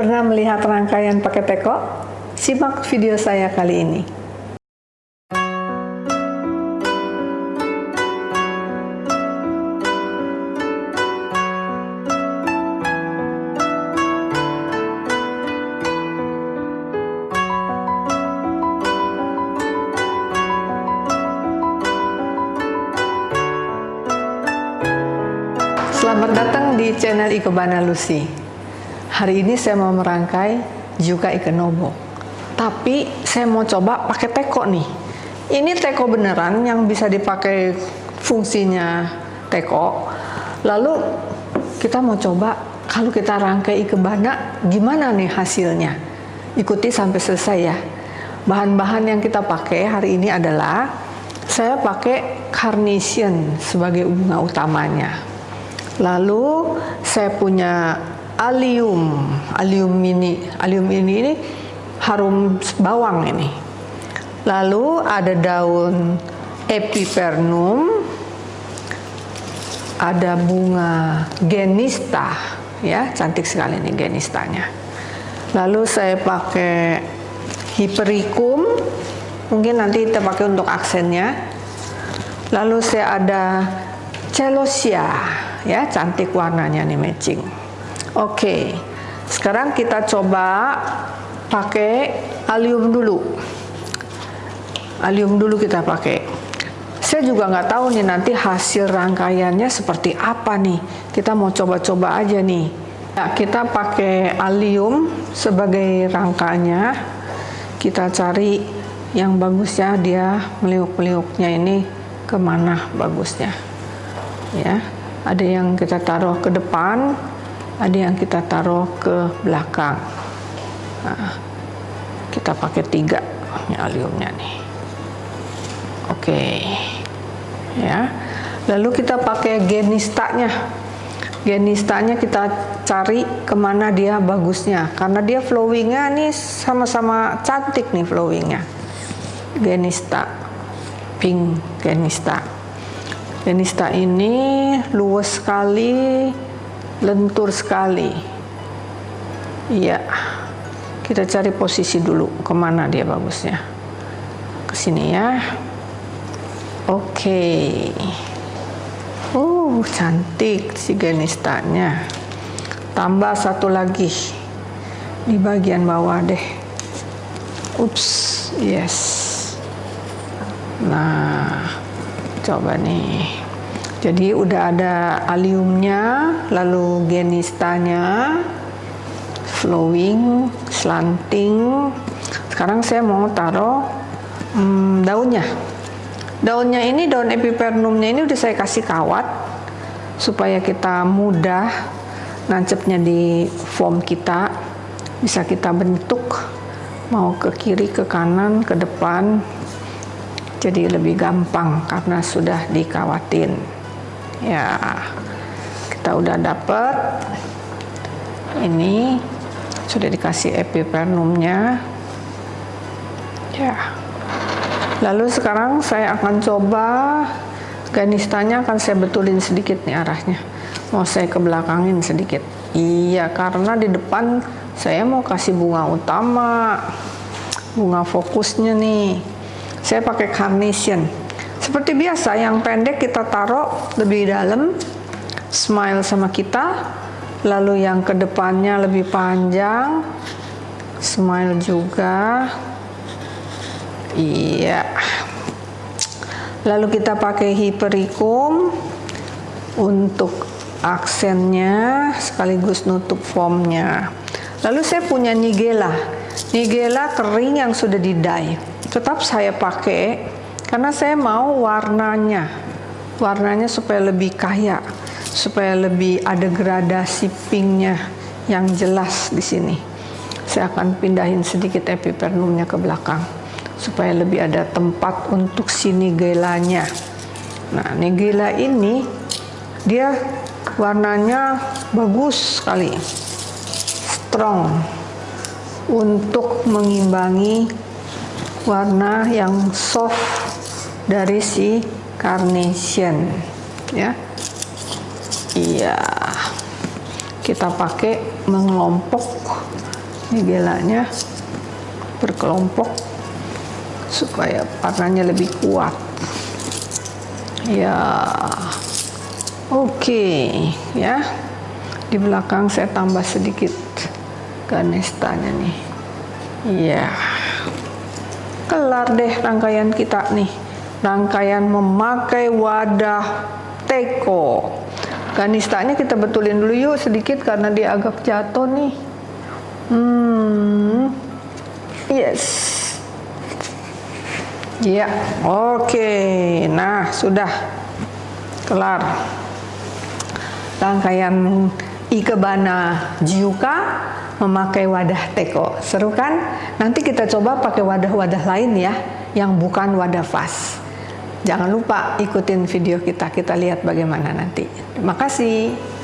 Pernah melihat rangkaian pakai teko? Simak video saya kali ini. Selamat datang di channel Ikebana Lucy. Hari ini saya mau merangkai juga ikan nobo. Tapi saya mau coba pakai teko nih. Ini teko beneran yang bisa dipakai fungsinya teko. Lalu kita mau coba kalau kita rangkai ikebana gimana nih hasilnya. Ikuti sampai selesai ya. Bahan-bahan yang kita pakai hari ini adalah saya pakai carnation sebagai bunga utamanya Lalu saya punya alium, alium ini, alium ini ini harum bawang ini. Lalu ada daun epipernum, ada bunga genista, ya cantik sekali ini genistanya. Lalu saya pakai hypericum, mungkin nanti kita pakai untuk aksennya. Lalu saya ada celosia ya cantik warnanya nih matching oke sekarang kita coba pakai alium dulu. Alium dulu kita pakai. Saya juga nggak tahu nih nanti hasil rangkaiannya seperti apa nih. Kita mau coba-coba aja nih. Ya, kita pakai alium sebagai rangkanya. Kita cari yang bagusnya dia meliuk-meliuknya ini ke mana bagusnya. Ya ada yang kita taruh ke depan ada yang kita taruh ke belakang. Nah, kita pakai tiga aliumnya nih. Oke okay. ya. Lalu kita pakai genistanya. Genistanya kita cari ke mana dia bagusnya. Karena dia flowingnya nih sama-sama cantik nih flowingnya. Genista pink genista. Denista ini luas sekali, lentur sekali. Iya, kita cari posisi dulu ke mana dia bagusnya. Ke sini ya. Oke. Uh, cantik si genistanya. Tambah satu lagi di bagian bawah deh. Ups, yes. Nah, coba nih jadi udah ada aliumnya lalu genistanya flowing slanting. Sekarang saya mau taruh hmm, daunnya. Daunnya ini daun epipernumnya ini udah saya kasih kawat supaya kita mudah nancepnya di foam kita. Bisa kita bentuk mau ke kiri ke kanan ke depan. Jadi lebih gampang karena sudah dikawatin ya kita udah dapet. Ini sudah dikasih epipernumnya ya. Lalu sekarang saya akan coba ganistanya akan saya betulin sedikit nih arahnya. Mau saya ke belakangin sedikit. Iya karena di depan saya mau kasih bunga utama bunga fokusnya nih. Saya pakai carnation seperti biasa yang pendek kita taruh lebih dalam smile sama kita. Lalu yang ke depannya lebih panjang smile juga. Iya. Lalu kita pakai hypericum untuk aksennya sekaligus nutup formnya. Lalu saya punya nigella. Nigella kering yang sudah di dye tetap saya pakai karena saya mau warnanya warnanya supaya lebih kaya supaya lebih ada gradasi pinknya yang jelas di sini. Saya akan pindahin sedikit epipernumnya ke belakang supaya lebih ada tempat untuk sini gelanya. Nah nigella ini dia warnanya bagus sekali. Strong. Untuk mengimbangi warna yang soft dari si carnation ya. Iya. Kita pakai mengelompok ini gelanya berkelompok supaya warnanya lebih kuat. Ya oke okay. ya. Di belakang saya tambah sedikit ganestanya nih. Ya kelar deh rangkaian kita nih rangkaian memakai wadah teko ganistanya kita betulin dulu yuk sedikit karena dia agak jatuh nih hmm yes ya oke okay. nah sudah kelar rangkaian ikebana jiuka memakai wadah teko. Seru kan? Nanti kita coba pakai wadah-wadah lain ya, yang bukan wadah vas. Jangan lupa ikutin video kita, kita lihat bagaimana nanti. Terima kasih.